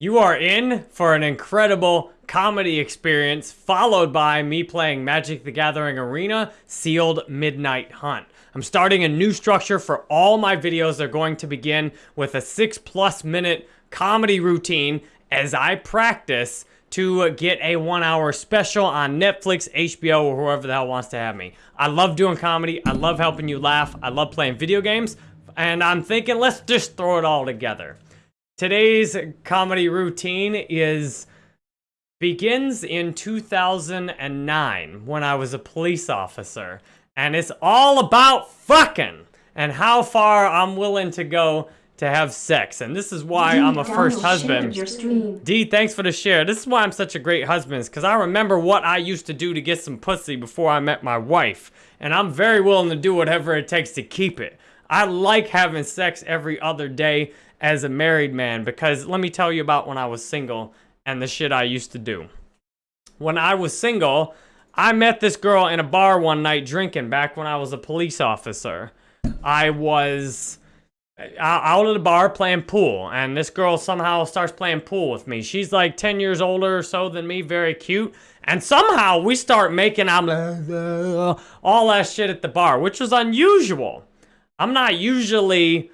You are in for an incredible comedy experience followed by me playing Magic the Gathering Arena Sealed Midnight Hunt. I'm starting a new structure for all my videos. They're going to begin with a six plus minute comedy routine as I practice to get a one hour special on Netflix, HBO, or whoever the hell wants to have me. I love doing comedy. I love helping you laugh. I love playing video games. And I'm thinking, let's just throw it all together. Today's comedy routine is begins in 2009 when I was a police officer. And it's all about fucking and how far I'm willing to go to have sex. And this is why I'm a first husband. D, thanks for the share. This is why I'm such a great husband, because I remember what I used to do to get some pussy before I met my wife. And I'm very willing to do whatever it takes to keep it. I like having sex every other day as a married man because let me tell you about when I was single and the shit I used to do. When I was single, I met this girl in a bar one night drinking back when I was a police officer. I was uh, out at the bar playing pool and this girl somehow starts playing pool with me. She's like 10 years older or so than me, very cute. And somehow we start making out all that shit at the bar, which was unusual. I'm not usually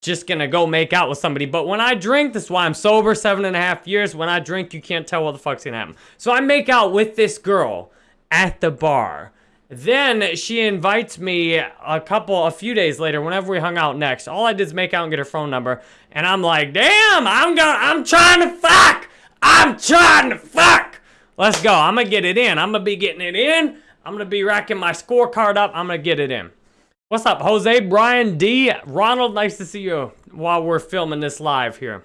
just gonna go make out with somebody. But when I drink, this is why I'm sober seven and a half years. When I drink, you can't tell what the fuck's gonna happen. So I make out with this girl at the bar. Then she invites me a couple, a few days later, whenever we hung out next. All I did is make out and get her phone number. And I'm like, damn, I'm gonna, I'm trying to fuck. I'm trying to fuck. Let's go. I'm gonna get it in. I'm gonna be getting it in. I'm gonna be racking my scorecard up. I'm gonna get it in. What's up, Jose, Brian, D, Ronald? Nice to see you while we're filming this live here.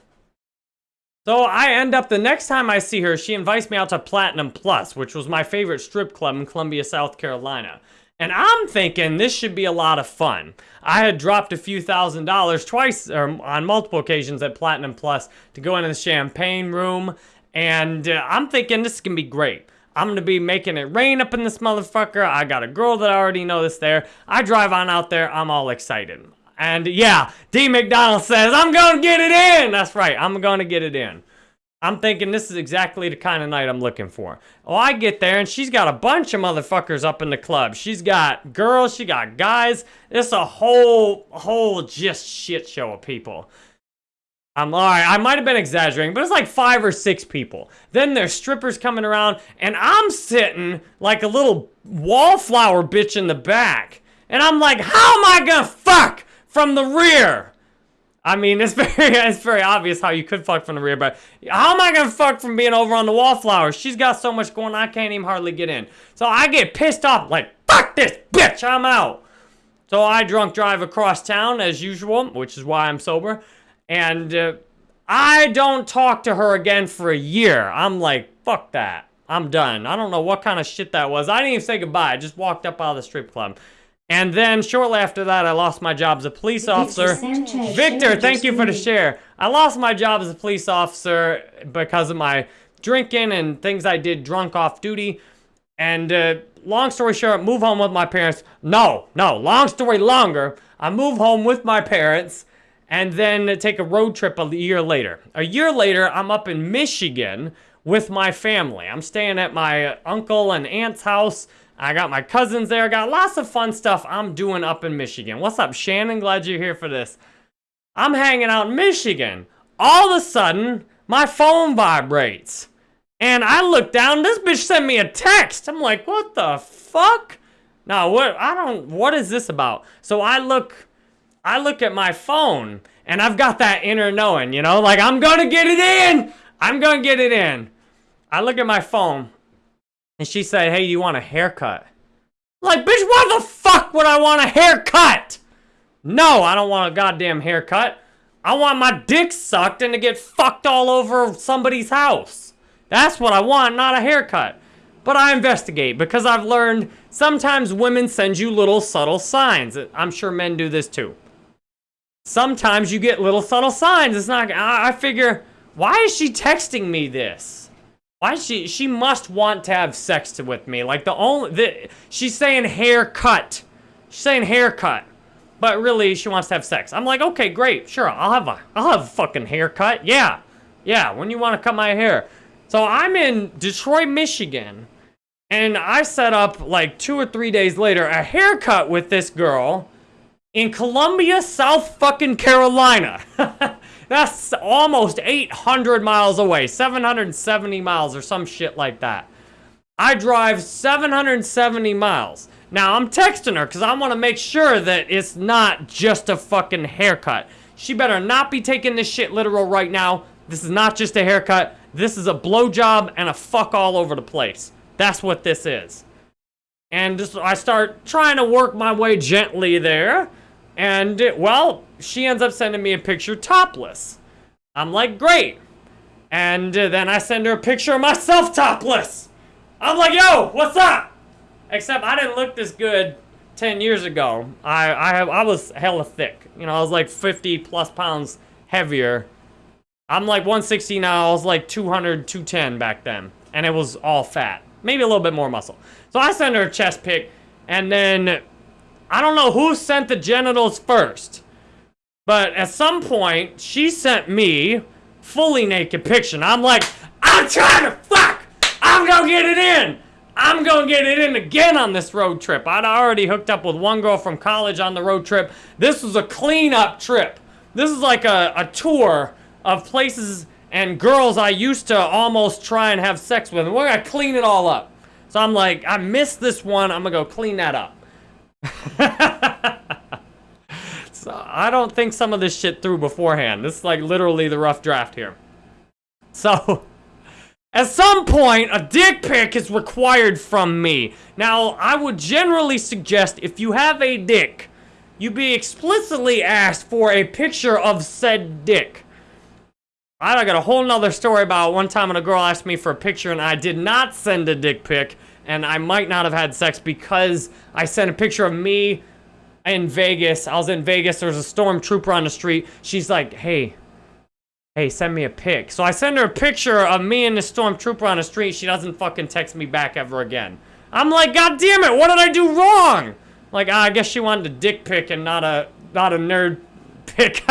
So I end up, the next time I see her, she invites me out to Platinum Plus, which was my favorite strip club in Columbia, South Carolina. And I'm thinking this should be a lot of fun. I had dropped a few thousand dollars twice, or on multiple occasions at Platinum Plus to go into the champagne room. And uh, I'm thinking this can be great. I'm gonna be making it rain up in this motherfucker. I got a girl that I already know that's there. I drive on out there, I'm all excited. And yeah, D McDonald says, I'm gonna get it in! That's right, I'm gonna get it in. I'm thinking this is exactly the kind of night I'm looking for. Oh, I get there and she's got a bunch of motherfuckers up in the club. She's got girls, she got guys. It's a whole, whole just shit show of people. I'm all right. I might have been exaggerating, but it's like five or six people. Then there's strippers coming around, and I'm sitting like a little wallflower bitch in the back. And I'm like, how am I gonna fuck from the rear? I mean, it's very, it's very obvious how you could fuck from the rear, but how am I gonna fuck from being over on the wallflower? She's got so much going, I can't even hardly get in. So I get pissed off, like, fuck this bitch, I'm out. So I drunk drive across town as usual, which is why I'm sober. And uh, I don't talk to her again for a year. I'm like, fuck that. I'm done. I don't know what kind of shit that was. I didn't even say goodbye. I just walked up out of the strip club. And then shortly after that, I lost my job as a police officer. Victor, thank you for the share. I lost my job as a police officer because of my drinking and things I did drunk off duty. And uh, long story short, move home with my parents. No, no, long story longer. I move home with my parents and then take a road trip a year later. A year later, I'm up in Michigan with my family. I'm staying at my uncle and aunt's house. I got my cousins there. Got lots of fun stuff I'm doing up in Michigan. What's up, Shannon? Glad you're here for this. I'm hanging out in Michigan. All of a sudden, my phone vibrates. And I look down, this bitch sent me a text. I'm like, what the fuck? Now, what, I don't, what is this about? So I look I look at my phone and I've got that inner knowing, you know, like I'm gonna get it in. I'm gonna get it in. I look at my phone and she said, hey, you want a haircut? like, bitch, why the fuck would I want a haircut? No, I don't want a goddamn haircut. I want my dick sucked and to get fucked all over somebody's house. That's what I want, not a haircut. But I investigate because I've learned sometimes women send you little subtle signs. I'm sure men do this too sometimes you get little subtle signs. It's not, I, I figure, why is she texting me this? Why she, she must want to have sex with me. Like the only, the, she's saying haircut. She's saying haircut. But really, she wants to have sex. I'm like, okay, great, sure, I'll have a, I'll have a fucking haircut, yeah. Yeah, when you want to cut my hair. So I'm in Detroit, Michigan, and I set up like two or three days later a haircut with this girl in Columbia, South fucking Carolina. That's almost 800 miles away, 770 miles or some shit like that. I drive 770 miles. Now, I'm texting her because I want to make sure that it's not just a fucking haircut. She better not be taking this shit literal right now. This is not just a haircut. This is a blowjob and a fuck all over the place. That's what this is. And just, I start trying to work my way gently there. And, well, she ends up sending me a picture topless. I'm like, great. And uh, then I send her a picture of myself topless. I'm like, yo, what's up? Except I didn't look this good 10 years ago. I, I, I was hella thick. You know, I was like 50 plus pounds heavier. I'm like 160 now. I was like 200, 210 back then. And it was all fat. Maybe a little bit more muscle. So I send her a chest pic. And then, I don't know who sent the genitals first. But at some point, she sent me fully naked picture. And I'm like, I'm trying to fuck! I'm gonna get it in! I'm gonna get it in again on this road trip. I'd already hooked up with one girl from college on the road trip. This was a cleanup trip. This is like a, a tour of places and girls I used to almost try and have sex with. And we're gonna clean it all up. So I'm like, I missed this one. I'm gonna go clean that up. so I don't think some of this shit through beforehand. This is like literally the rough draft here. So at some point, a dick pic is required from me. Now, I would generally suggest if you have a dick, you be explicitly asked for a picture of said dick. I got a whole nother story about one time when a girl asked me for a picture and I did not send a dick pic and I might not have had sex because I sent a picture of me in Vegas. I was in Vegas. There was a stormtrooper on the street. She's like, hey, Hey, send me a pic. So I send her a picture of me and the stormtrooper on the street. She doesn't fucking text me back ever again. I'm like, God damn it, what did I do wrong? Like, ah, I guess she wanted a dick pic and not a not a nerd pic.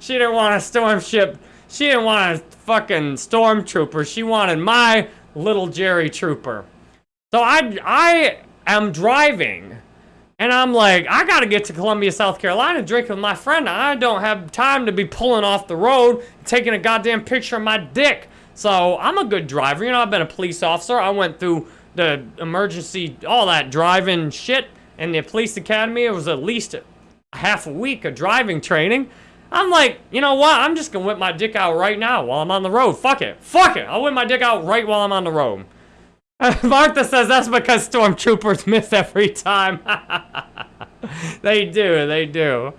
she didn't want a stormship. She didn't want a fucking stormtrooper. She wanted my little Jerry Trooper. So I I am driving and I'm like, I gotta get to Columbia, South Carolina, drink with my friend. I don't have time to be pulling off the road, taking a goddamn picture of my dick. So I'm a good driver. You know, I've been a police officer. I went through the emergency, all that driving shit in the police academy. It was at least a half a week of driving training. I'm like, you know what? I'm just gonna whip my dick out right now while I'm on the road. Fuck it. Fuck it. I'll whip my dick out right while I'm on the road. Martha says that's because stormtroopers miss every time. they do, they do.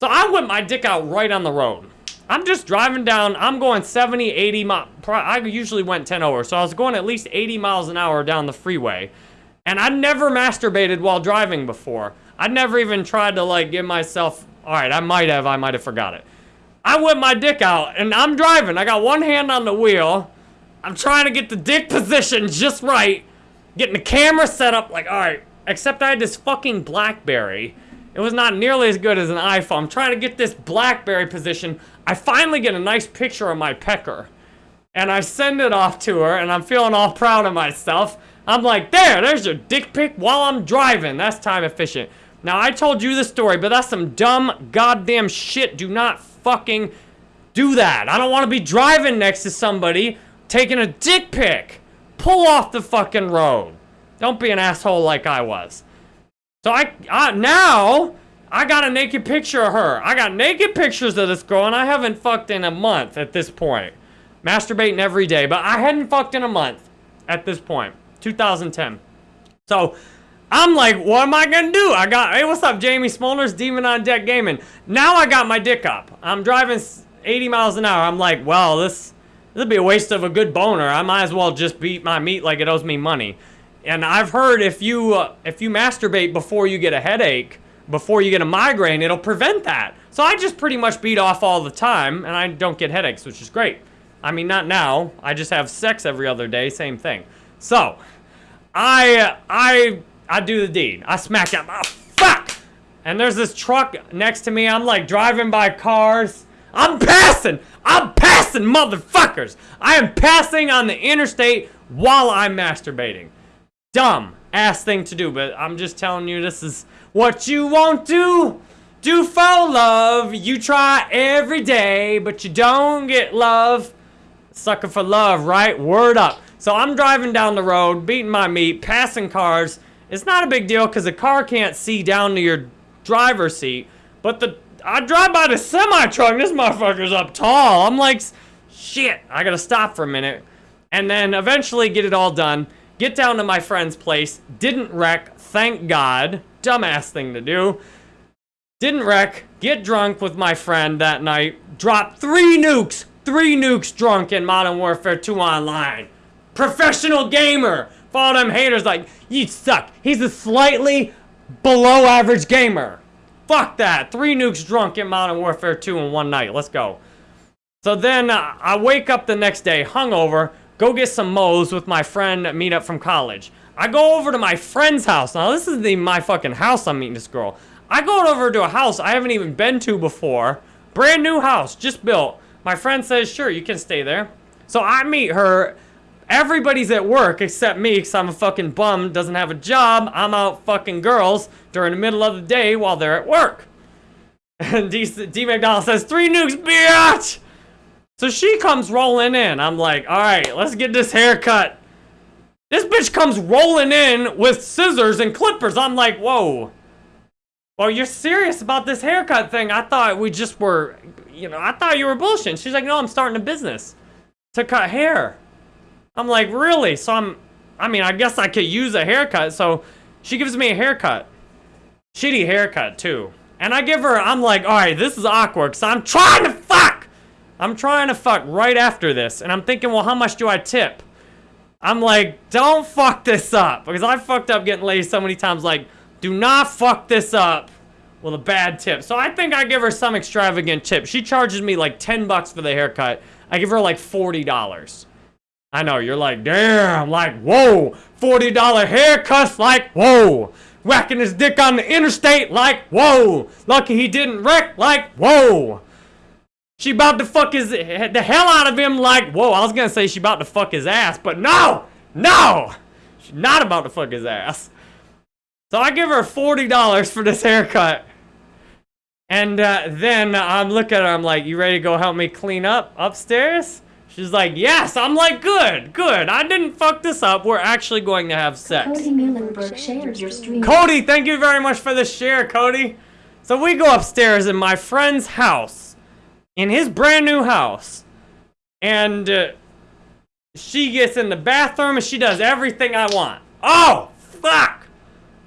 So I whip my dick out right on the road. I'm just driving down, I'm going 70, 80 miles. I usually went 10 over, so I was going at least 80 miles an hour down the freeway. And I never masturbated while driving before. I never even tried to like give myself, all right, I might have, I might have forgot it. I whip my dick out and I'm driving. I got one hand on the wheel I'm trying to get the dick position just right. Getting the camera set up like, alright. Except I had this fucking Blackberry. It was not nearly as good as an iPhone. I'm trying to get this Blackberry position. I finally get a nice picture of my pecker. And I send it off to her, and I'm feeling all proud of myself. I'm like, there, there's your dick pic while I'm driving. That's time efficient. Now, I told you the story, but that's some dumb goddamn shit. Do not fucking do that. I don't want to be driving next to somebody taking a dick pic. Pull off the fucking road. Don't be an asshole like I was. So I, I now I got a naked picture of her. I got naked pictures of this girl and I haven't fucked in a month at this point. Masturbating every day, but I hadn't fucked in a month at this point. 2010. So I'm like, what am I gonna do? I got, hey, what's up, Jamie Smolders, Demon on Deck Gaming. Now I got my dick up. I'm driving 80 miles an hour. I'm like, well, this would be a waste of a good boner. I might as well just beat my meat like it owes me money. And I've heard if you uh, if you masturbate before you get a headache, before you get a migraine, it'll prevent that. So I just pretty much beat off all the time, and I don't get headaches, which is great. I mean, not now. I just have sex every other day, same thing. So, I I I do the deed. I smack him. Oh, fuck! And there's this truck next to me. I'm like driving by cars. I'm passing. I'm passing motherfuckers! I am passing on the interstate while I'm masturbating. Dumb ass thing to do, but I'm just telling you this is what you won't do. Do for love. You try every day, but you don't get love. Sucker for love, right? Word up. So I'm driving down the road, beating my meat, passing cars. It's not a big deal because a car can't see down to your driver's seat. But the I drive by the semi-truck, this motherfucker's up tall. I'm like, shit, I gotta stop for a minute. And then eventually get it all done. Get down to my friend's place. Didn't wreck, thank God. Dumbass thing to do. Didn't wreck. Get drunk with my friend that night. Drop three nukes. Three nukes drunk in Modern Warfare 2 Online. Professional gamer. For all them haters like, you suck. He's a slightly below average gamer. Fuck that. Three nukes drunk in Modern Warfare 2 in one night. Let's go. So then uh, I wake up the next day hungover, go get some Moe's with my friend meet up from college. I go over to my friend's house. Now, this is the my fucking house I'm meeting this girl. I go over to a house I haven't even been to before. Brand new house, just built. My friend says, sure, you can stay there. So I meet her. Everybody's at work except me because I'm a fucking bum, doesn't have a job. I'm out fucking girls during the middle of the day while they're at work. And D, D McDonald says, three nukes, bitch! So she comes rolling in. I'm like, all right, let's get this haircut. This bitch comes rolling in with scissors and clippers. I'm like, whoa. Well, you're serious about this haircut thing. I thought we just were, you know, I thought you were bullshitting. She's like, no, I'm starting a business to cut hair. I'm like, really? So I'm, I mean, I guess I could use a haircut. So she gives me a haircut. Shitty haircut, too. And I give her, I'm like, all right, this is awkward. So I'm trying to fuck. I'm trying to fuck right after this, and I'm thinking, well, how much do I tip? I'm like, don't fuck this up, because I fucked up getting laid so many times, like, do not fuck this up with a bad tip. So I think I give her some extravagant tip. She charges me like 10 bucks for the haircut. I give her like $40. I know, you're like, damn, like, whoa, $40 haircuts, like, whoa. Whacking his dick on the interstate, like, whoa. Lucky he didn't wreck, like, whoa. She about to fuck his the hell out of him like, whoa, I was gonna say she about to fuck his ass, but no! No! She's not about to fuck his ass. So I give her $40 for this haircut. And uh, then I'm looking at her, I'm like, you ready to go help me clean up upstairs? She's like, yes. I'm like, good, good. I didn't fuck this up. We're actually going to have sex. Cody Muhlenberg shared your stream. Cody, thank you very much for the share, Cody. So we go upstairs in my friend's house in his brand new house. And uh, she gets in the bathroom and she does everything I want. Oh, fuck.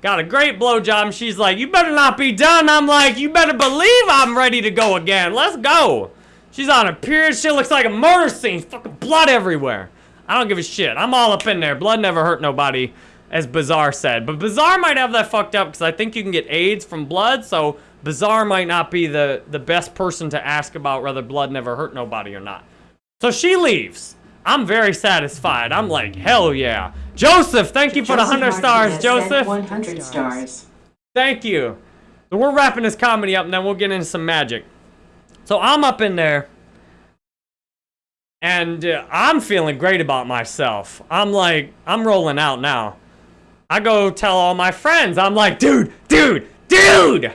Got a great blowjob she's like, you better not be done. I'm like, you better believe I'm ready to go again. Let's go. She's on a period. She looks like a murder scene. Fucking blood everywhere. I don't give a shit. I'm all up in there. Blood never hurt nobody, as Bizarre said. But Bizarre might have that fucked up because I think you can get AIDS from blood. So Bizarre might not be the, the best person to ask about whether blood never hurt nobody or not. So she leaves. I'm very satisfied. I'm like, hell yeah. Joseph, thank you for the 100 stars, Joseph. 100 stars. Thank you. So we're wrapping this comedy up and then we'll get into some magic. So I'm up in there. And uh, I'm feeling great about myself. I'm like, I'm rolling out now. I go tell all my friends. I'm like, dude, dude, dude!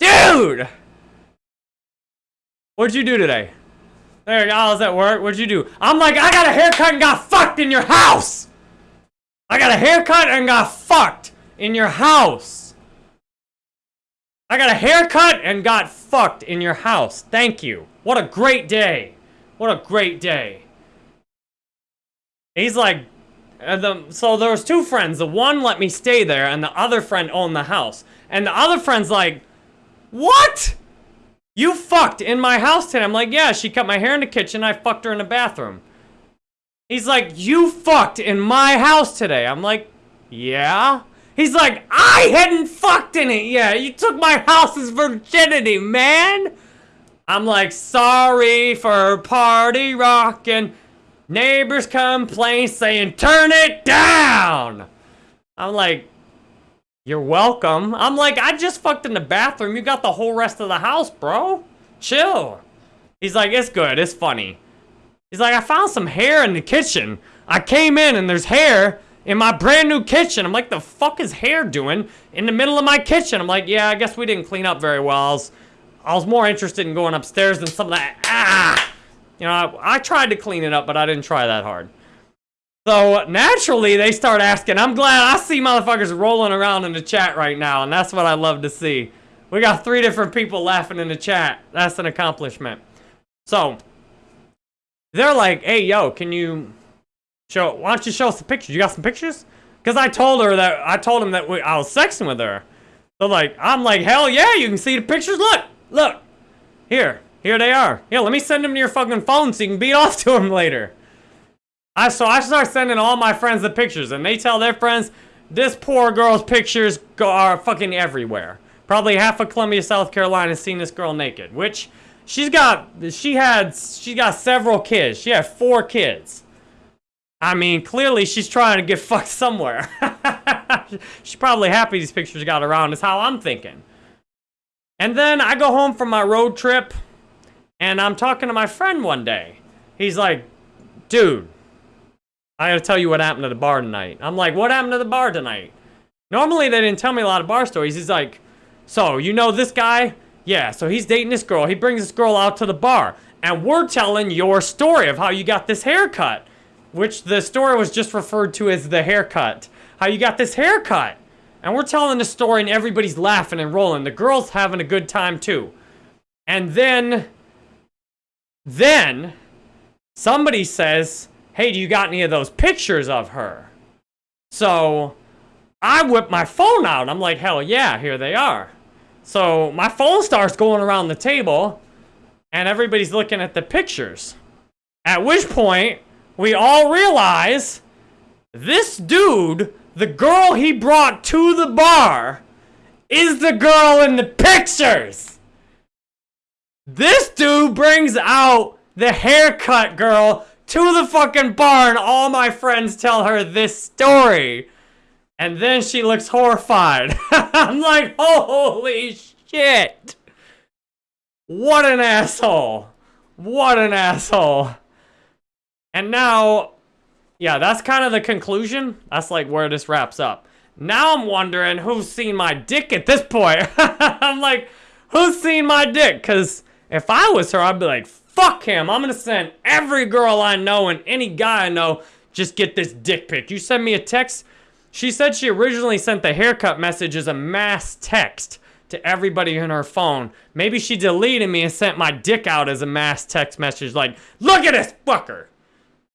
Dude! What'd you do today? There I was at work. What'd you do? I'm like, I got a haircut and got fucked in your house! I got a haircut and got fucked in your house. I got a haircut and got fucked in your house. Thank you. What a great day. What a great day. He's like, the, so there was two friends. The one let me stay there, and the other friend owned the house. And the other friend's like, what? You fucked in my house today. I'm like, yeah, she cut my hair in the kitchen. I fucked her in the bathroom. He's like, you fucked in my house today. I'm like, yeah. He's like, I hadn't fucked in it yet. You took my house's virginity, man. I'm like, sorry for party rocking. Neighbors complain saying, turn it down. I'm like, you're welcome. I'm like, I just fucked in the bathroom. You got the whole rest of the house, bro. Chill. He's like, it's good. It's funny. He's like, I found some hair in the kitchen. I came in and there's hair in my brand new kitchen. I'm like, the fuck is hair doing in the middle of my kitchen? I'm like, yeah, I guess we didn't clean up very well. I was, I was more interested in going upstairs than some of that. Ah! You know, I, I tried to clean it up, but I didn't try that hard. So naturally, they start asking. I'm glad I see motherfuckers rolling around in the chat right now, and that's what I love to see. We got three different people laughing in the chat. That's an accomplishment. So, they're like, hey, yo, can you show, why don't you show us the pictures? You got some pictures? Because I told her that, I told him that we, I was sexting with her. So like, I'm like, hell yeah, you can see the pictures. Look, look. Here, here they are. Here, let me send them to your fucking phone so you can beat off to them later. I so I start sending all my friends the pictures, and they tell their friends, this poor girl's pictures are fucking everywhere. Probably half of Columbia, South Carolina has seen this girl naked, which she's got, she had, she got several kids. She had four kids. I mean, clearly she's trying to get fucked somewhere. she's probably happy these pictures got around, is how I'm thinking. And then I go home from my road trip, and I'm talking to my friend one day. He's like, dude, I gotta tell you what happened to the bar tonight. I'm like, what happened to the bar tonight? Normally they didn't tell me a lot of bar stories. He's like, so you know this guy? Yeah, so he's dating this girl. He brings this girl out to the bar. And we're telling your story of how you got this haircut. Which the story was just referred to as the haircut. How you got this haircut. And we're telling the story and everybody's laughing and rolling. The girl's having a good time too. And then, then, somebody says, hey, do you got any of those pictures of her? So, I whip my phone out. I'm like, hell yeah, here they are. So, my phone starts going around the table, and everybody's looking at the pictures. At which point, we all realize this dude, the girl he brought to the bar, is the girl in the pictures. This dude brings out the haircut girl to the fucking bar and all my friends tell her this story. And then she looks horrified. I'm like, holy shit. What an asshole. What an asshole. And now, yeah, that's kind of the conclusion. That's like where this wraps up. Now I'm wondering who's seen my dick at this point. I'm like, who's seen my dick? Because if I was her, I'd be like, Fuck him. I'm gonna send every girl I know and any guy I know just get this dick pic. You send me a text. She said she originally sent the haircut message as a mass text to everybody in her phone. Maybe she deleted me and sent my dick out as a mass text message like, look at this fucker.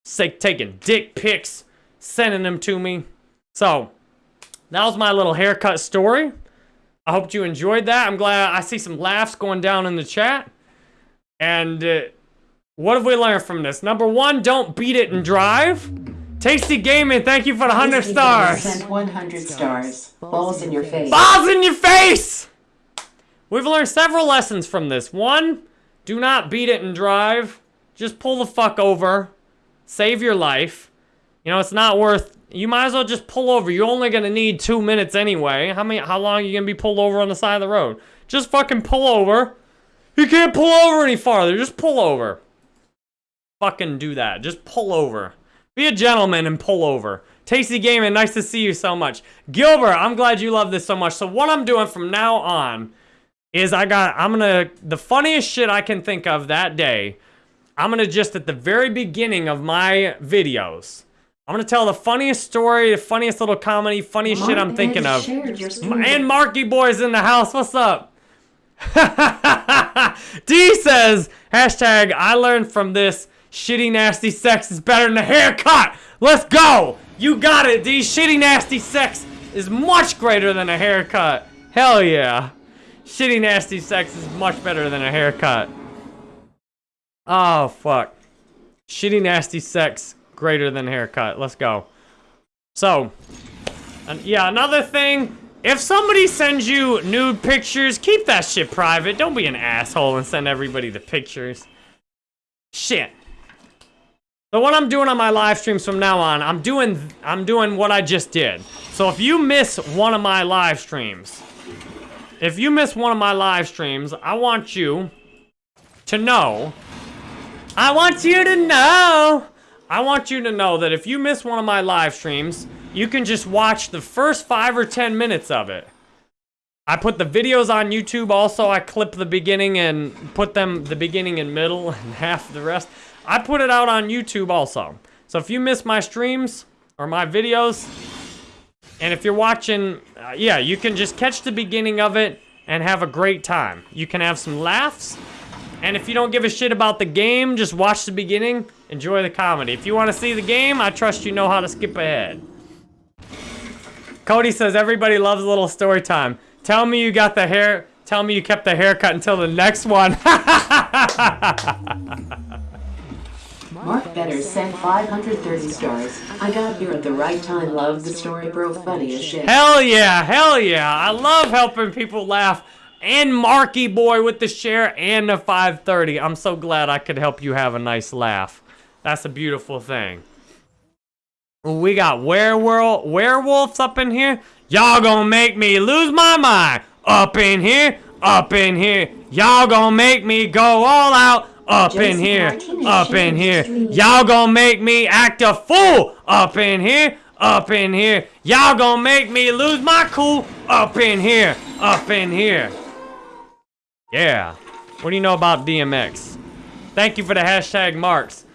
Say, taking dick pics, sending them to me. So, that was my little haircut story. I hope you enjoyed that. I'm glad I see some laughs going down in the chat. And uh, what have we learned from this? Number one, don't beat it and drive. Tasty Gaming, thank you for the 100 stars. Sent 100 stars. Balls in your face. Balls in your face! We've learned several lessons from this. One, do not beat it and drive. Just pull the fuck over. Save your life. You know, it's not worth... You might as well just pull over. You're only going to need two minutes anyway. How many? How long are you going to be pulled over on the side of the road? Just fucking pull over. You can't pull over any farther. Just pull over. Fucking do that. Just pull over. Be a gentleman and pull over. Tasty Gaming, nice to see you so much. Gilbert, I'm glad you love this so much. So what I'm doing from now on is I got, I'm gonna, the funniest shit I can think of that day, I'm gonna just at the very beginning of my videos, I'm gonna tell the funniest story, the funniest little comedy, funniest shit I'm thinking of. And Marky Boy's in the house, what's up? D says, hashtag, I learned from this, shitty nasty sex is better than a haircut. Let's go. You got it, D. Shitty nasty sex is much greater than a haircut. Hell yeah. Shitty nasty sex is much better than a haircut. Oh, fuck. Shitty nasty sex greater than haircut. Let's go. So, yeah, another thing if somebody sends you nude pictures, keep that shit private. Don't be an asshole and send everybody the pictures. Shit. So what I'm doing on my live streams from now on, I'm doing I'm doing what I just did. So if you miss one of my live streams, if you miss one of my live streams, I want you to know I want you to know. I want you to know that if you miss one of my live streams, you can just watch the first five or 10 minutes of it. I put the videos on YouTube. Also, I clip the beginning and put them the beginning and middle and half the rest. I put it out on YouTube also. So if you miss my streams or my videos, and if you're watching, uh, yeah, you can just catch the beginning of it and have a great time. You can have some laughs. And if you don't give a shit about the game, just watch the beginning, enjoy the comedy. If you want to see the game, I trust you know how to skip ahead. Cody says, everybody loves a little story time. Tell me you got the hair, tell me you kept the haircut until the next one. Mark Better sent 530 stars. I got here at the right time. Love the story, bro. Funny as shit. Hell yeah, hell yeah. I love helping people laugh. And Marky Boy with the share and the 530. I'm so glad I could help you have a nice laugh. That's a beautiful thing. We got werewolf, werewolves up in here. Y'all gonna make me lose my mind. Up in here, up in here. Y'all gonna make me go all out. Up in here, up in here. Y'all gonna make me act a fool. Up in here, up in here. Y'all gonna make me lose my cool. Up in here, up in here. Yeah. What do you know about DMX? Thank you for the hashtag marks.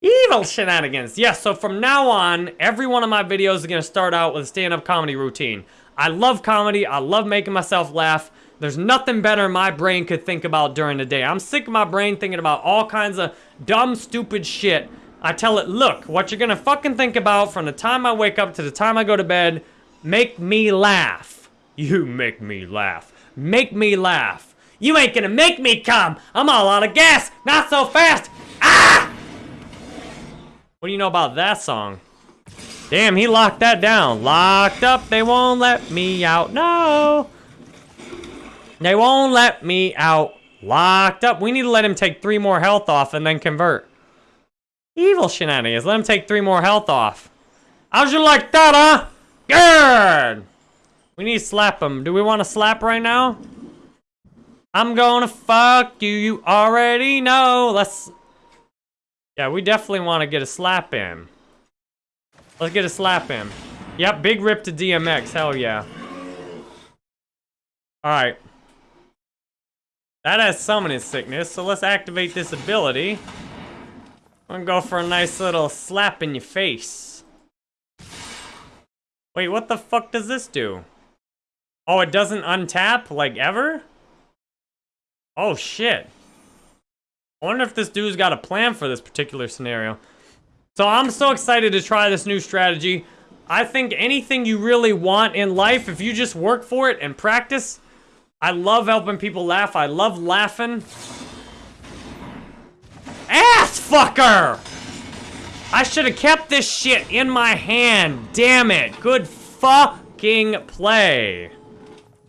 Evil shenanigans. Yes, so from now on, every one of my videos is going to start out with a stand-up comedy routine. I love comedy. I love making myself laugh. There's nothing better my brain could think about during the day. I'm sick of my brain thinking about all kinds of dumb, stupid shit. I tell it, look, what you're going to fucking think about from the time I wake up to the time I go to bed, make me laugh. You make me laugh. Make me laugh. You ain't gonna make me come. I'm all out of gas. Not so fast. Ah! What do you know about that song? Damn, he locked that down. Locked up, they won't let me out. No. They won't let me out. Locked up. We need to let him take three more health off and then convert. Evil shenanigans. Let him take three more health off. How'd you like that, huh? Good. We need to slap him. Do we want to slap right now? I'm gonna fuck you, you already know. Let's... Yeah, we definitely want to get a slap in. Let's get a slap in. Yep, big rip to DMX, hell yeah. Alright. That has summoning sickness, so let's activate this ability. I'm gonna go for a nice little slap in your face. Wait, what the fuck does this do? Oh, it doesn't untap, like, ever? Oh, shit. I wonder if this dude's got a plan for this particular scenario. So I'm so excited to try this new strategy. I think anything you really want in life, if you just work for it and practice, I love helping people laugh. I love laughing. Ass fucker! I should have kept this shit in my hand. Damn it. Good fucking play.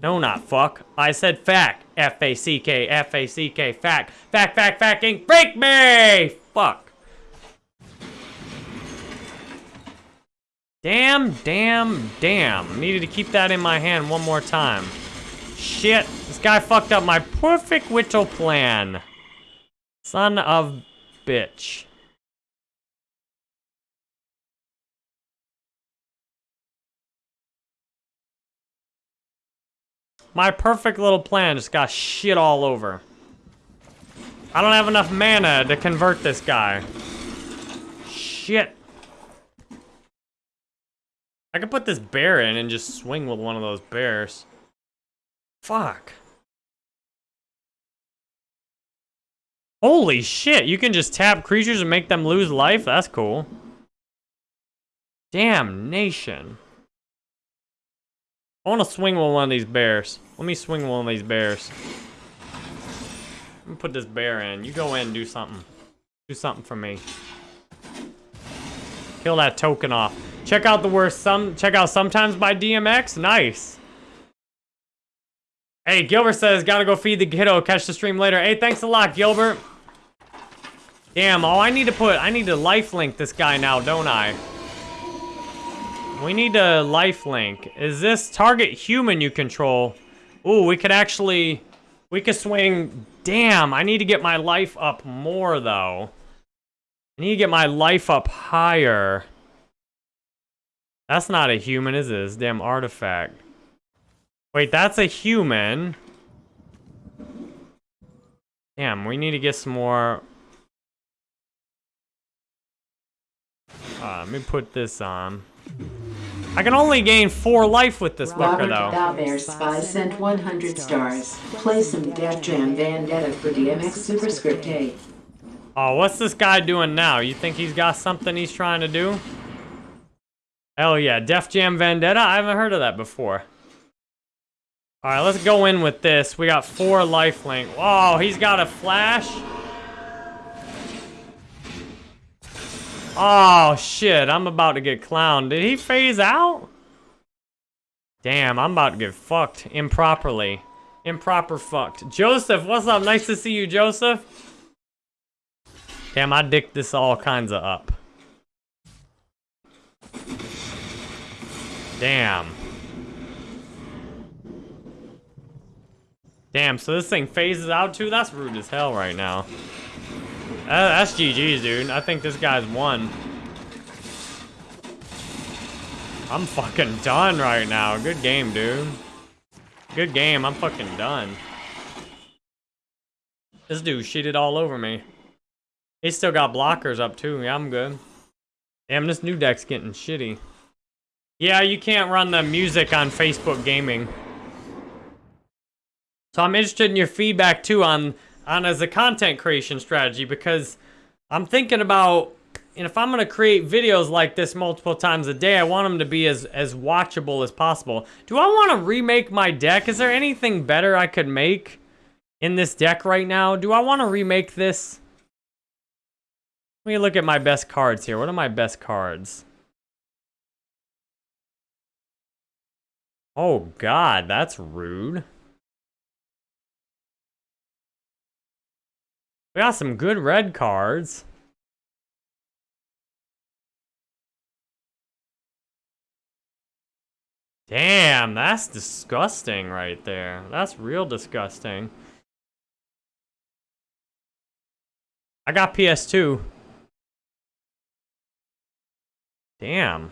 No, not fuck. I said fact. F-A-C-K, F-A-C-K, fact. Fact, fact, ink. Break me! Fuck. Damn, damn, damn. Needed to keep that in my hand one more time. Shit. This guy fucked up my perfect whittle plan. Son of bitch. My perfect little plan just got shit all over. I don't have enough mana to convert this guy. Shit. I could put this bear in and just swing with one of those bears. Fuck. Holy shit, you can just tap creatures and make them lose life? That's cool. Damnation. I want to swing with one of these bears. Let me swing one of these bears. Let me put this bear in. You go in and do something. Do something for me. Kill that token off. Check out the worst some check out sometimes by DMX. Nice. Hey, Gilbert says gotta go feed the kiddo, catch the stream later. Hey, thanks a lot, Gilbert. Damn, oh I need to put I need to life link this guy now, don't I? We need a life link. Is this target human you control? Ooh, we could actually... We could swing... Damn, I need to get my life up more, though. I need to get my life up higher. That's not a human, is? This damn artifact. Wait, that's a human. Damn, we need to get some more... Uh, let me put this on. I can only gain four life with this fucker, Robert though. Dalbear Spy sent 100 stars. Play some Def Jam Vendetta for DMX Superscript A. Oh, what's this guy doing now? You think he's got something he's trying to do? Hell yeah, Def Jam Vendetta? I haven't heard of that before. Alright, let's go in with this. We got four lifelink. Whoa, he's got a flash? Oh, shit, I'm about to get clowned. Did he phase out? Damn, I'm about to get fucked improperly. Improper fucked. Joseph, what's up? Nice to see you, Joseph. Damn, I dicked this all kinds of up. Damn. Damn, so this thing phases out too? That's rude as hell right now. Uh, that's GG's, dude. I think this guy's won. I'm fucking done right now. Good game, dude. Good game. I'm fucking done. This dude cheated all over me. He still got blockers up too. Yeah, I'm good. Damn, this new deck's getting shitty. Yeah, you can't run the music on Facebook Gaming. So I'm interested in your feedback too on on as a content creation strategy because I'm thinking about and if I'm gonna create videos like this multiple times a day, I want them to be as as watchable as possible. Do I want to remake my deck? Is there anything better I could make in this deck right now? Do I want to remake this? Let me look at my best cards here. What are my best cards? Oh god, that's rude. We got some good red cards. Damn, that's disgusting right there. That's real disgusting. I got PS2. Damn.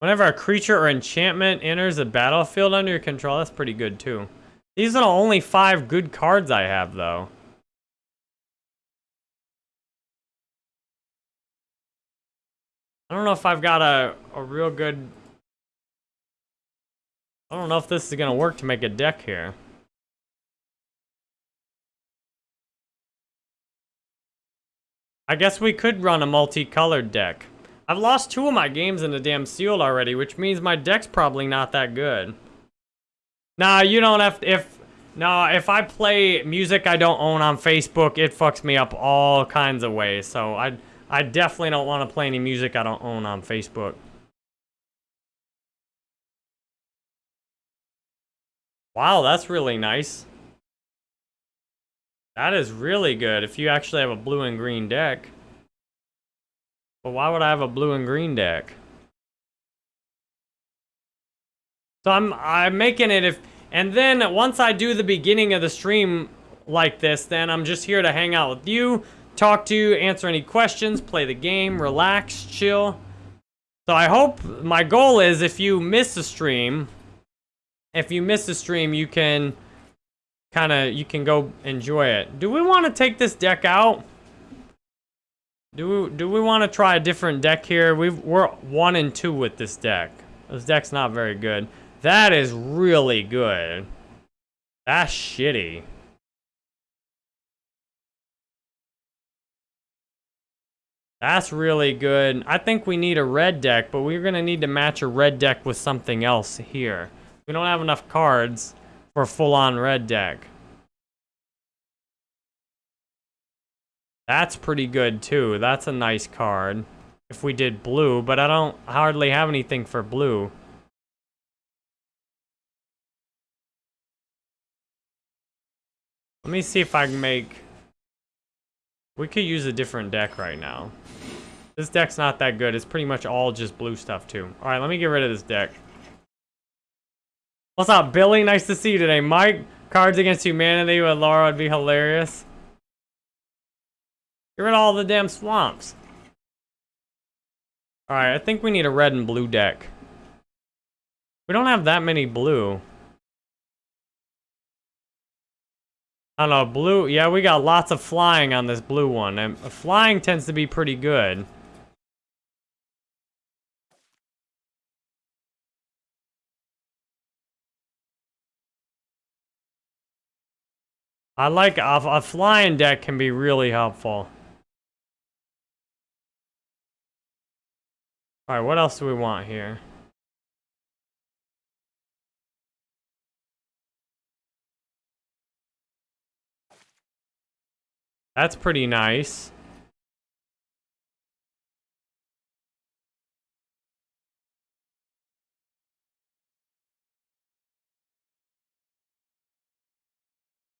Whenever a creature or enchantment enters the battlefield under your control, that's pretty good too. These are the only five good cards I have though. I don't know if I've got a, a real good... I don't know if this is going to work to make a deck here. I guess we could run a multicolored deck. I've lost two of my games in the damn sealed already, which means my deck's probably not that good. Nah, you don't have to, if, no, if I play music I don't own on Facebook, it fucks me up all kinds of ways. So I, I definitely don't want to play any music I don't own on Facebook. Wow, that's really nice. That is really good if you actually have a blue and green deck. But why would I have a blue and green deck? So I'm I'm making it if and then once I do the beginning of the stream like this, then I'm just here to hang out with you, talk to you, answer any questions, play the game, relax, chill. So I hope my goal is if you miss a stream, if you miss a stream, you can kind of you can go enjoy it. Do we want to take this deck out? Do we do we want to try a different deck here? We've we're one and two with this deck. This deck's not very good. That is really good. That's shitty. That's really good. I think we need a red deck, but we're going to need to match a red deck with something else here. We don't have enough cards for a full-on red deck. That's pretty good, too. That's a nice card. If we did blue, but I don't hardly have anything for blue. Let me see if I can make... We could use a different deck right now. This deck's not that good. It's pretty much all just blue stuff, too. Alright, let me get rid of this deck. What's up, Billy? Nice to see you today. Mike, Cards Against Humanity with Laura would be hilarious. Get rid of all the damn swamps. Alright, I think we need a red and blue deck. We don't have that many blue. I don't know, blue, yeah, we got lots of flying on this blue one, and flying tends to be pretty good. I like, a, a flying deck can be really helpful. Alright, what else do we want here? That's pretty nice.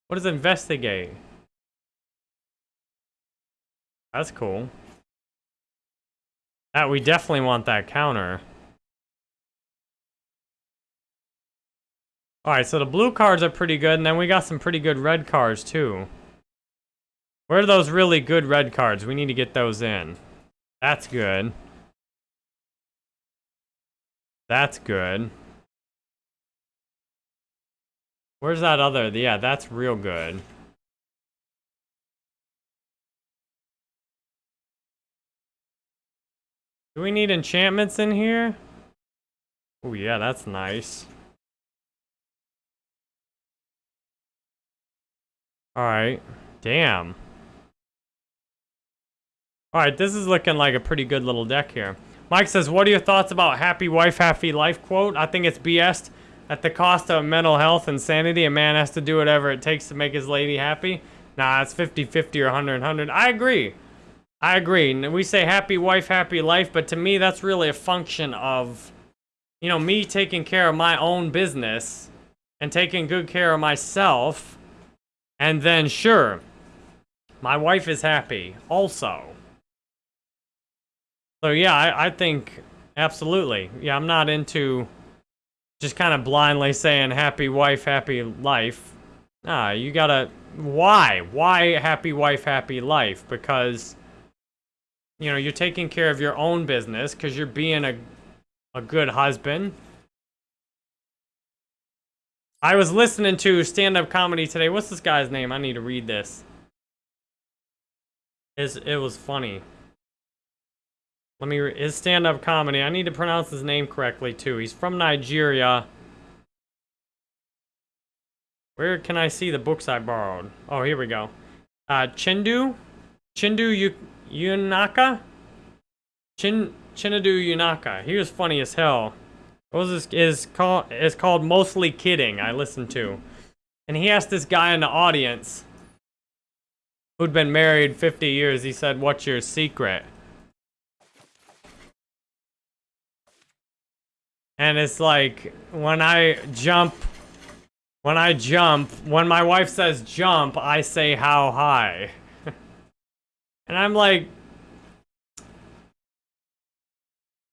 What does investigate? That's cool. That we definitely want that counter. Alright, so the blue cards are pretty good, and then we got some pretty good red cards, too. Where are those really good red cards? We need to get those in. That's good. That's good. Where's that other? Yeah, that's real good. Do we need enchantments in here? Oh yeah, that's nice. Alright. Damn. Alright, this is looking like a pretty good little deck here. Mike says, what are your thoughts about happy wife, happy life quote? I think it's BS. At the cost of mental health and sanity, a man has to do whatever it takes to make his lady happy. Nah, it's 50-50 or 100-100. I agree. I agree. We say happy wife, happy life, but to me, that's really a function of, you know, me taking care of my own business and taking good care of myself. And then, sure, my wife is happy also. So yeah, I, I think absolutely. Yeah, I'm not into just kind of blindly saying happy wife, happy life. Nah, you gotta, why? Why happy wife, happy life? Because, you know, you're taking care of your own business because you're being a, a good husband. I was listening to stand-up comedy today. What's this guy's name? I need to read this. It's, it was funny. Let me, his stand-up comedy. I need to pronounce his name correctly, too. He's from Nigeria. Where can I see the books I borrowed? Oh, here we go. Uh, Chindu? Chindu Yunaka? Chin, Chinadu Yunaka. He was funny as hell. What was this? Is called is called mostly kidding. I listened to, and he asked this guy in the audience, who'd been married 50 years. He said, "What's your secret?" And it's like, when I jump, when I jump, when my wife says jump, I say how high. and I'm like,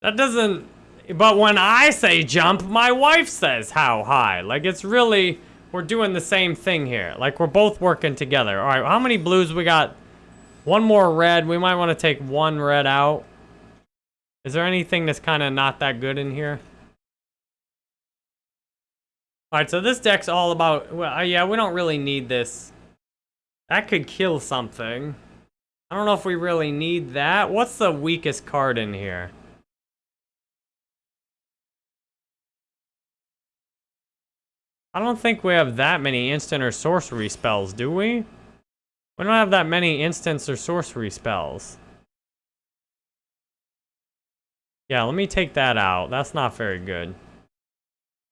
that doesn't, but when I say jump, my wife says how high. Like, it's really, we're doing the same thing here. Like, we're both working together. All right, how many blues we got? One more red. We might want to take one red out. Is there anything that's kind of not that good in here? Alright, so this deck's all about... Well, uh, yeah, we don't really need this. That could kill something. I don't know if we really need that. What's the weakest card in here? I don't think we have that many instant or sorcery spells, do we? We don't have that many instants or sorcery spells. Yeah, let me take that out. That's not very good.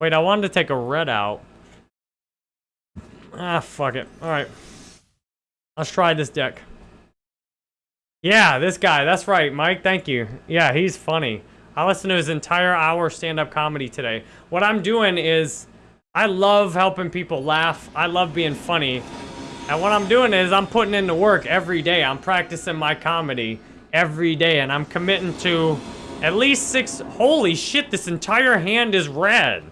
Wait, I wanted to take a red out. Ah, fuck it. Alright. Let's try this deck. Yeah, this guy. That's right, Mike. Thank you. Yeah, he's funny. I listened to his entire hour stand-up comedy today. What I'm doing is, I love helping people laugh. I love being funny. And what I'm doing is, I'm putting in the work every day. I'm practicing my comedy every day. And I'm committing to at least six... Holy shit, this entire hand is red.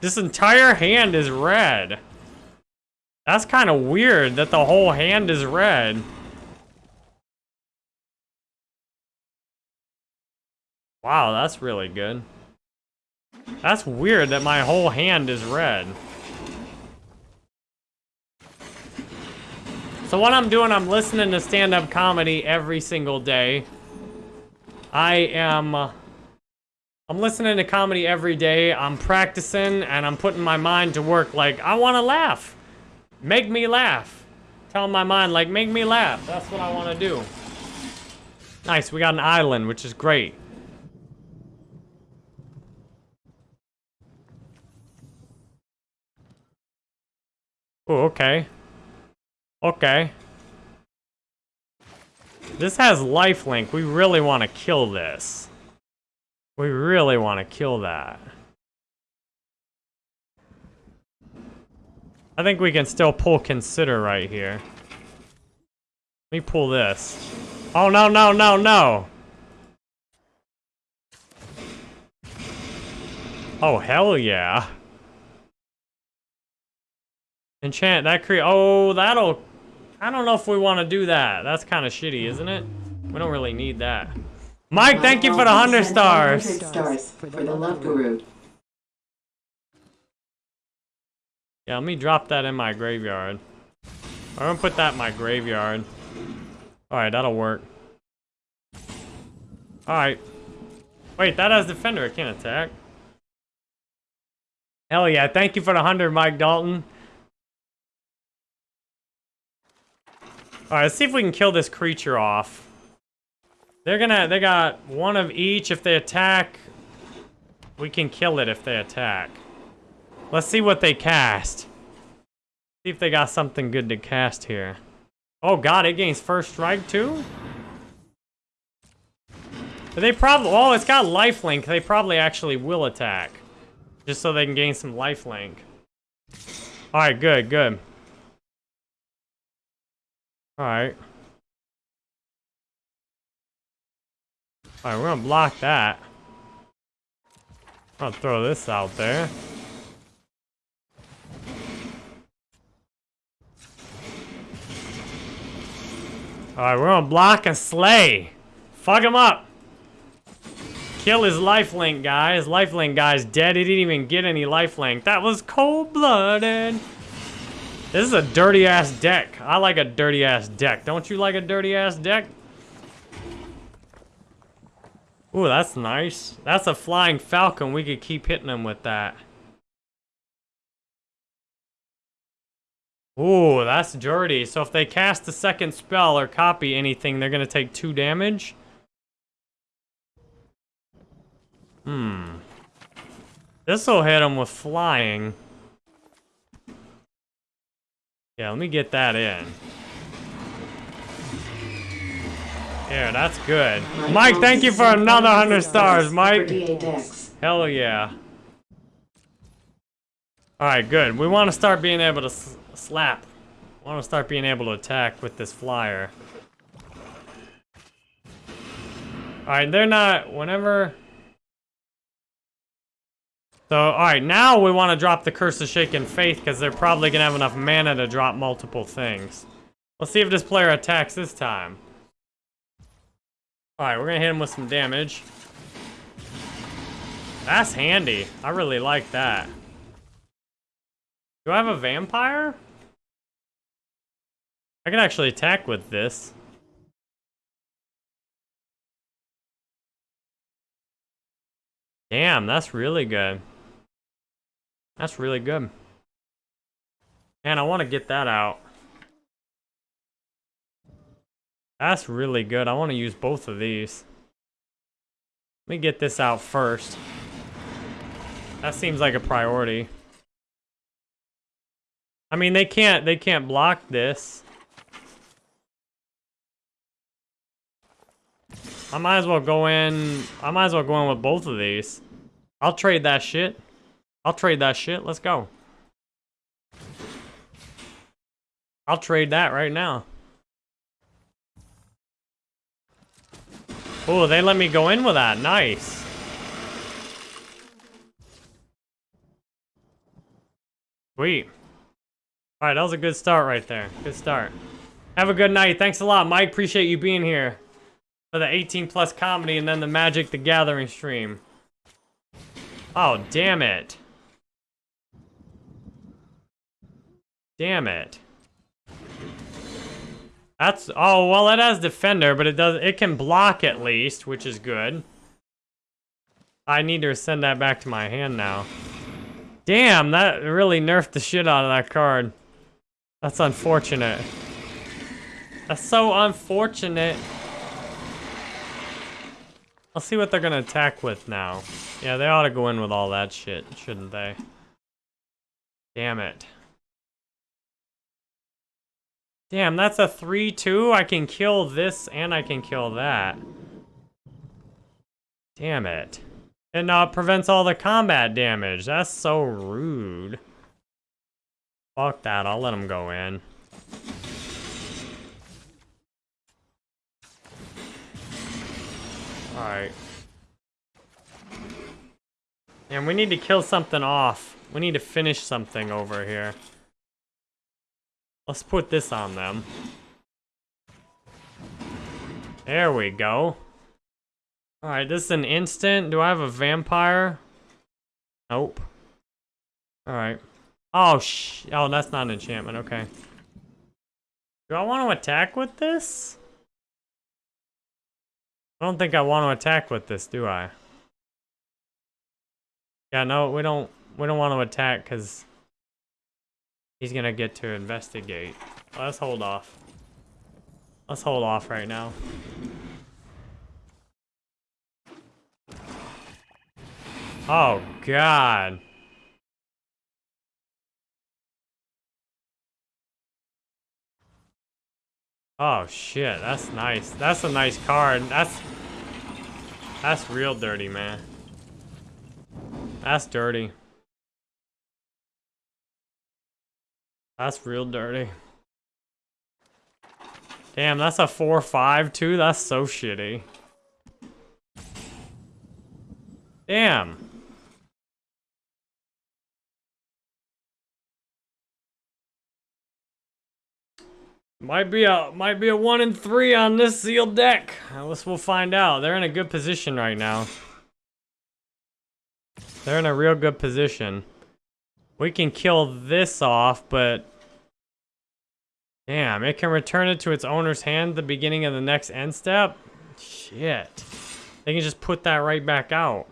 This entire hand is red. That's kind of weird that the whole hand is red. Wow, that's really good. That's weird that my whole hand is red. So what I'm doing, I'm listening to stand-up comedy every single day. I am I'm listening to comedy every day. I'm practicing and I'm putting my mind to work like, I want to laugh. Make me laugh. Tell my mind like, make me laugh. That's what I want to do. Nice, we got an island, which is great. Oh, okay. Okay. This has lifelink. We really want to kill this. We really want to kill that. I think we can still pull consider right here. Let me pull this. Oh, no, no, no, no. Oh, hell yeah. Enchant, that create, oh, that'll, I don't know if we want to do that. That's kind of shitty, isn't it? We don't really need that. Mike, thank you for the 100 stars. 500 stars for the love guru. Yeah, let me drop that in my graveyard. I'm gonna put that in my graveyard. Alright, that'll work. Alright. Wait, that has defender, it can't attack. Hell yeah, thank you for the 100, Mike Dalton. Alright, let's see if we can kill this creature off. They're gonna, they got one of each. If they attack, we can kill it if they attack. Let's see what they cast. See if they got something good to cast here. Oh god, it gains first strike too? They probably, oh, it's got lifelink. They probably actually will attack. Just so they can gain some lifelink. Alright, good, good. Alright. Alright, we're gonna block that. I'll throw this out there. Alright, we're gonna block a slay. Fuck him up. Kill his lifelink guy. His lifelink guy's dead. He didn't even get any lifelink. That was cold-blooded. This is a dirty-ass deck. I like a dirty-ass deck. Don't you like a dirty-ass deck? Ooh, that's nice. That's a flying falcon. We could keep hitting them with that. Ooh, that's dirty. So if they cast a second spell or copy anything, they're going to take two damage? Hmm. This'll hit them with flying. Yeah, let me get that in. Yeah, that's good. Mike, thank you for another 100 stars, Mike. Hell yeah. Alright, good. We want to start being able to slap. We want to start being able to attack with this flyer. Alright, they're not... Whenever... So, alright, now we want to drop the Curse of Shaken Faith because they're probably going to have enough mana to drop multiple things. Let's see if this player attacks this time. Alright, we're to hit him with some damage. That's handy. I really like that. Do I have a vampire? I can actually attack with this. Damn, that's really good. That's really good. Man, I want to get that out. That's really good. I want to use both of these. Let me get this out first. That seems like a priority. I mean, they can't they can't block this. I might as well go in. I might as well go in with both of these. I'll trade that shit. I'll trade that shit. Let's go. I'll trade that right now. Oh, they let me go in with that. Nice. Sweet. All right, that was a good start right there. Good start. Have a good night. Thanks a lot, Mike. Appreciate you being here. for the 18 plus comedy and then the Magic the Gathering stream. Oh, damn it. Damn it. That's, oh, well, it has defender, but it does, it can block at least, which is good. I need to send that back to my hand now. Damn, that really nerfed the shit out of that card. That's unfortunate. That's so unfortunate. I'll see what they're gonna attack with now. Yeah, they ought to go in with all that shit, shouldn't they? Damn it. Damn, that's a 3-2? I can kill this and I can kill that. Damn it. It uh, prevents all the combat damage. That's so rude. Fuck that, I'll let him go in. Alright. And we need to kill something off. We need to finish something over here. Let's put this on them. There we go. Alright, this is an instant. Do I have a vampire? Nope. Alright. Oh, sh- Oh, that's not an enchantment. Okay. Do I want to attack with this? I don't think I want to attack with this, do I? Yeah, no, we don't we don't want to attack because he's gonna get to investigate. Let's hold off. Let's hold off right now. Oh, God. Oh, shit. That's nice. That's a nice card. That's... That's real dirty, man. That's dirty. That's real dirty. Damn, that's a 4-5 too? That's so shitty. Damn. Might be a might be a one in three on this sealed deck. I guess we'll find out. They're in a good position right now. They're in a real good position. We can kill this off, but... Damn, it can return it to its owner's hand the beginning of the next end step? Shit. They can just put that right back out.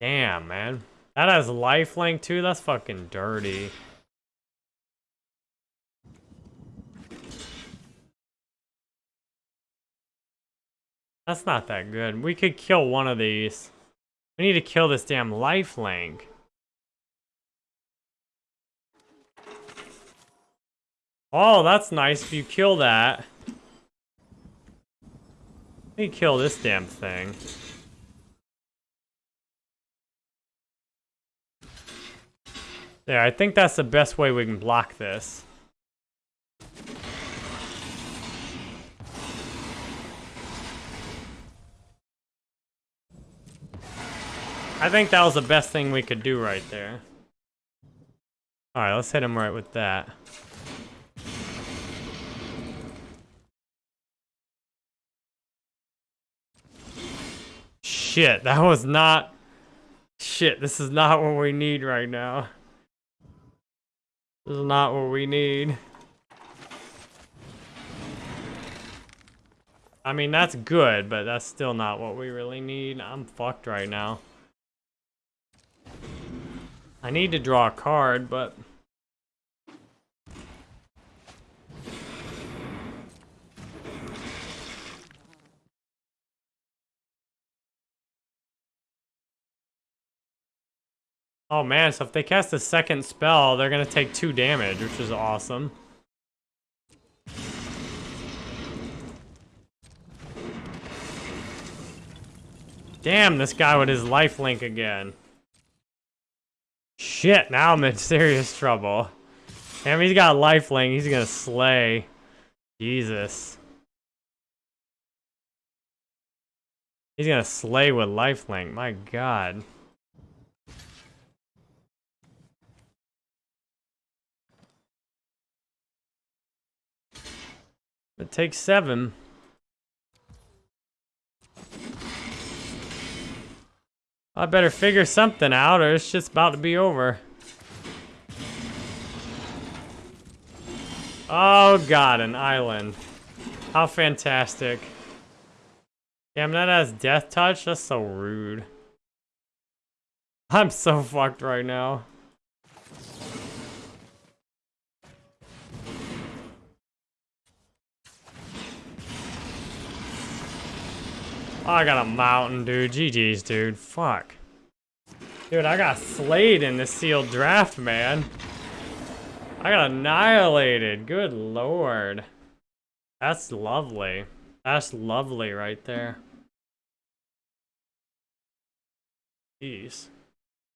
Damn, man. That has lifelink too? That's fucking dirty. That's not that good. We could kill one of these. We need to kill this damn lifelink. Oh, that's nice if you kill that. Let me kill this damn thing. There, I think that's the best way we can block this. I think that was the best thing we could do right there. Alright, let's hit him right with that. Shit, that was not... Shit, this is not what we need right now. This is not what we need. I mean, that's good, but that's still not what we really need. I'm fucked right now. I need to draw a card, but... Oh man, so if they cast a second spell, they're gonna take two damage, which is awesome. Damn, this guy with his lifelink again. Shit, now I'm in serious trouble. Damn, he's got lifelink. He's gonna slay. Jesus. He's gonna slay with lifelink. My god. It takes seven. I better figure something out or it's just about to be over. Oh god, an island. How fantastic. Damn, that has death touch? That's so rude. I'm so fucked right now. I got a mountain, dude. GG's, dude. Fuck. Dude, I got slayed in the sealed draft, man. I got annihilated. Good lord. That's lovely. That's lovely right there. Jeez.